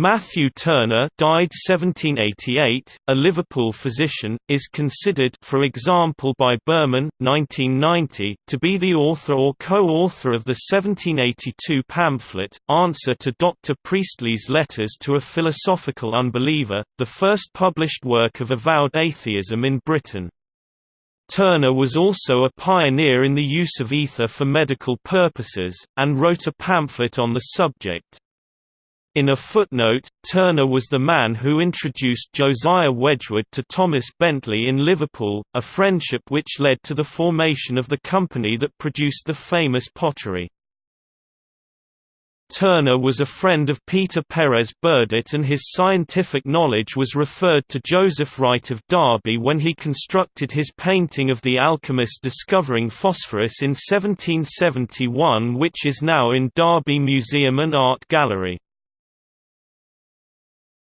Matthew Turner died 1788, a Liverpool physician, is considered for example by Berman, 1990, to be the author or co-author of the 1782 pamphlet, Answer to Dr. Priestley's Letters to a Philosophical Unbeliever, the first published work of avowed atheism in Britain. Turner was also a pioneer in the use of ether for medical purposes, and wrote a pamphlet on the subject. In a footnote, Turner was the man who introduced Josiah Wedgwood to Thomas Bentley in Liverpool, a friendship which led to the formation of the company that produced the famous pottery. Turner was a friend of Peter Perez Burdett and his scientific knowledge was referred to Joseph Wright of Derby when he constructed his painting of the alchemist discovering phosphorus in 1771 which is now in Derby Museum and Art Gallery.